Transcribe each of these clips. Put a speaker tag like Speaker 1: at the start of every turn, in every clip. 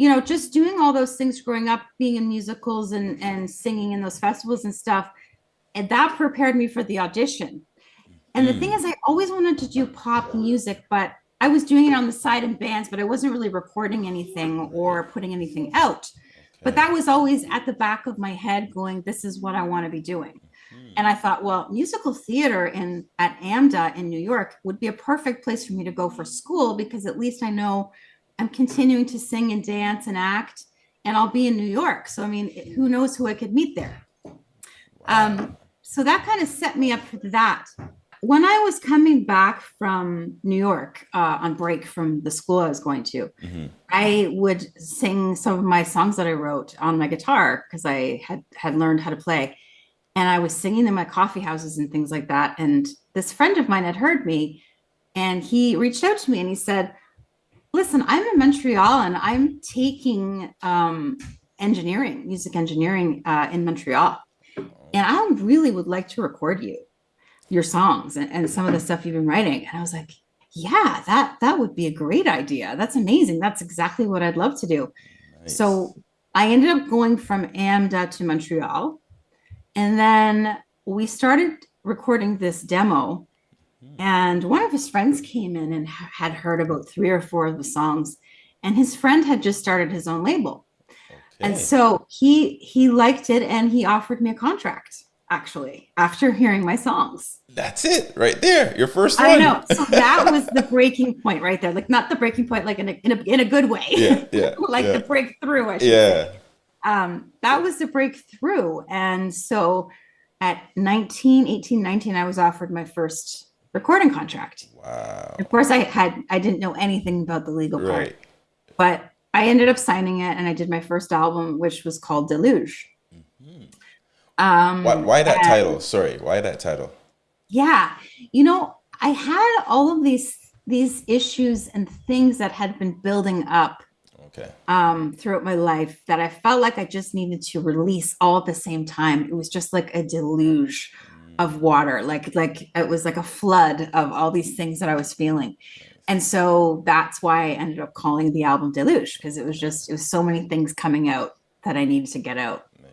Speaker 1: you know, just doing all those things growing up, being in musicals and, and singing in those festivals and stuff, and that prepared me for the audition. And the thing
Speaker 2: Mm.
Speaker 1: is, I always wanted to do pop music, but I was doing it on the side in bands, but I wasn't really recording anything or putting anything out. But that was always at the back of my head going, this is what I want to be doing.
Speaker 2: Mhm.
Speaker 1: And I thought, well, musical theater in at AMDA in New York would be a perfect place for me to go for school because at least I know I'm continuing to sing and dance and act, and I'll be in New York. So I mean, who knows who I could meet there? Um, so that kind of set me up for that. When I was coming back from New York uh, on break from the school I was going to,
Speaker 2: Mhm.
Speaker 1: I would sing some of my songs that I wrote on my guitar because I had had learned how to play, and I was singing in my coffee houses and things like that. And this friend of mine had heard me, and he reached out to me and he said, "Listen, I'm in Montreal and I'm taking um, engineering, music engineering uh, in Montreal, and I really would like to record you, your songs and, and some of the stuff you've been writing." And I was like, "Yeah, that that would be a great idea. That's amazing. That's exactly what I'd love to do."
Speaker 2: Nice.
Speaker 1: So I ended up going from AMDA to Montreal. And then we started recording this demo. And one of his friends came in and had heard about three or four of the songs. And his friend had just started his own label. And so he he liked it and he offered me a contract actually after hearing my songs.
Speaker 2: That's it right there. Your first
Speaker 1: I
Speaker 2: one.
Speaker 1: know. So that was the breaking point right there. Like not the breaking point like in a in a, in a good way.
Speaker 2: Yeah, yeah,
Speaker 1: like
Speaker 2: yeah.
Speaker 1: the breakthrough I should say.
Speaker 2: Yeah.
Speaker 1: um, that was the breakthrough. And so at 19, 18, 19, I was offered my first recording contract.
Speaker 2: Wow.
Speaker 1: Of course, I had, I didn't know anything about the legal part,
Speaker 2: Right.
Speaker 1: but I ended up signing it and I did my first album, which was called Deluge. Um,
Speaker 2: Why, why that
Speaker 1: and-
Speaker 2: title? Sorry. Why that title?
Speaker 1: Yeah. You know, I had all of these, these issues and things that had been building up
Speaker 2: Okay.
Speaker 1: um, throughout my life that I felt like I just needed to release all at the same time. It was just like a deluge of water, like like it was like a flood of all these things that I was feeling. And so that's why I ended up calling the album Deluge because it was just it was so many things coming out that I needed to get out.
Speaker 2: Nice.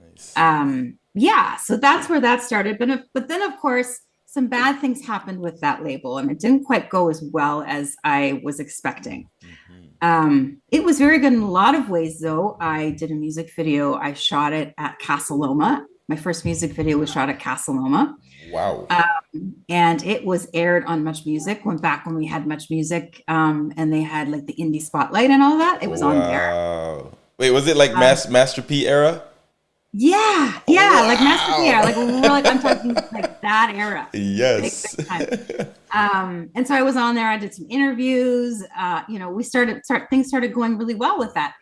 Speaker 2: Nice.
Speaker 1: Um, yeah, so that's where that started. But if, but then of course some bad things happened with that label and it didn't quite go as well as I was expecting.
Speaker 2: Mhm.
Speaker 1: Um, it was very good in a lot of ways, though. I did a music video. I shot it at Casa Loma. My first music video was shot at Casa Loma,
Speaker 2: Wow.
Speaker 1: um, and it was aired on Much Music. Went back when we had Much Music, um, and they had like the indie spotlight and all that. It was on there.
Speaker 2: Wait, was it like
Speaker 1: Um,
Speaker 2: Mas- Master P era?
Speaker 1: Yeah, yeah, like Master
Speaker 2: P
Speaker 1: era. Like we're like I'm talking like that era.
Speaker 2: Yes.
Speaker 1: um and so i was on there i did some interviews uh you know we started start things started going really well with that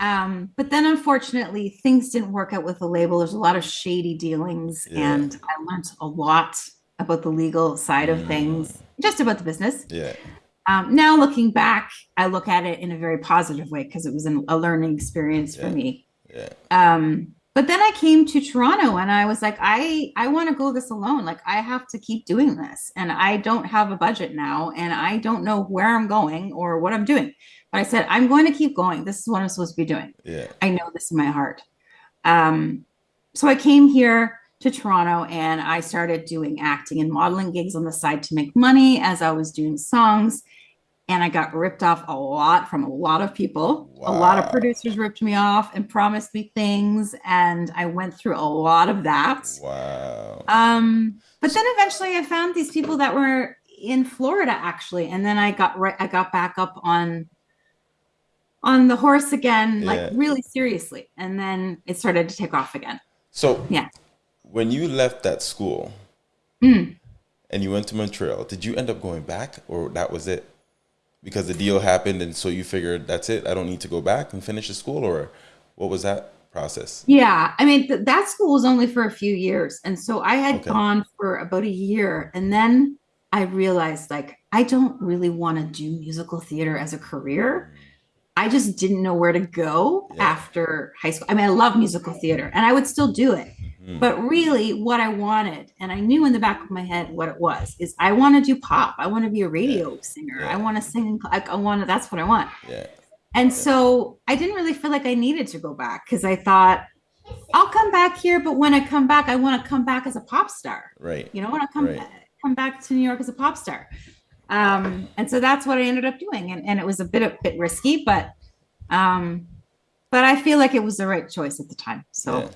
Speaker 1: um but then unfortunately things didn't work out with the label there's a lot of shady dealings
Speaker 2: Yeah.
Speaker 1: and i learned a lot about the legal side of things just about the business
Speaker 2: yeah.
Speaker 1: um now looking back i look at it in a very positive way because it was an, a learning experience for me
Speaker 2: Yeah.
Speaker 1: um but then i came to toronto and i was like i i want to go this alone. Like i have to keep doing this. And i don't have a budget now and i don't know where i'm going or what i'm doing. But i said i'm going to keep going. This is what i'm supposed to be doing.
Speaker 2: Yeah.
Speaker 1: i know this in my heart. Um so i came here to toronto and i started doing acting and modeling gigs on the side to make money as i was doing songs and I got ripped off a lot from a lot of people. A lot of producers ripped me off and promised me things, and I went through a lot of that.
Speaker 2: Wow.
Speaker 1: Um, but then eventually, I found these people that were in Florida actually, and then I got right. I got back up on on the horse again,
Speaker 2: Yeah.
Speaker 1: like really seriously, and then it started to take off again.
Speaker 2: So
Speaker 1: Yeah.
Speaker 2: when you left that school
Speaker 1: Mm.
Speaker 2: and you went to Montreal, did you end up going back or that was it? Because the deal happened and so you figured that's it. I don't need to go back and finish the school or what was that process?
Speaker 1: Yeah, I mean th- that school was only for a few years, and so I had
Speaker 2: Okay.
Speaker 1: gone for about a year, and then I realized like I don't really want to do musical theater as a career. I just didn't know where to go
Speaker 2: Yeah.
Speaker 1: after high school. I mean, I love musical theater, and I would still do it,
Speaker 2: Mhm.
Speaker 1: but really, what I wanted, and I knew in the back of my head what it was, is I want to do pop. I want to be a radio singer.
Speaker 2: Yeah.
Speaker 1: I want to sing. in cl- I, want to. That's what I want.
Speaker 2: Yeah.
Speaker 1: And so I didn't really feel like I needed to go back because I thought I'll come back here, but when I come back, I want to come back as a pop star.
Speaker 2: Right.
Speaker 1: You know, when I want to come
Speaker 2: Right.
Speaker 1: come back to New York as a pop star. Um, and so that's what I ended up doing. And, and it was a bit a bit risky, but um, but I feel like it was the right choice at the time. So
Speaker 2: Yeah.